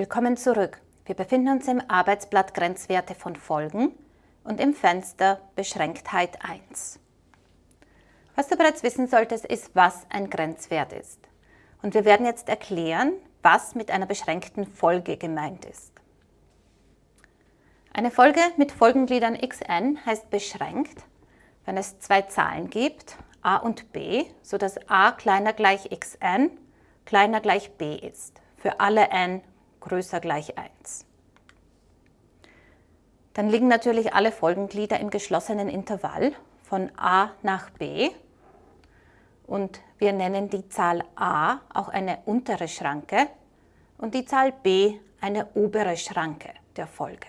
Willkommen zurück. Wir befinden uns im Arbeitsblatt Grenzwerte von Folgen und im Fenster Beschränktheit 1. Was du bereits wissen solltest, ist, was ein Grenzwert ist. Und wir werden jetzt erklären, was mit einer beschränkten Folge gemeint ist. Eine Folge mit Folgengliedern xn heißt beschränkt, wenn es zwei Zahlen gibt, a und b, sodass a kleiner gleich xn kleiner gleich b ist, für alle n größer gleich 1. Dann liegen natürlich alle Folgenglieder im geschlossenen Intervall von a nach b und wir nennen die Zahl a auch eine untere Schranke und die Zahl b eine obere Schranke der Folge.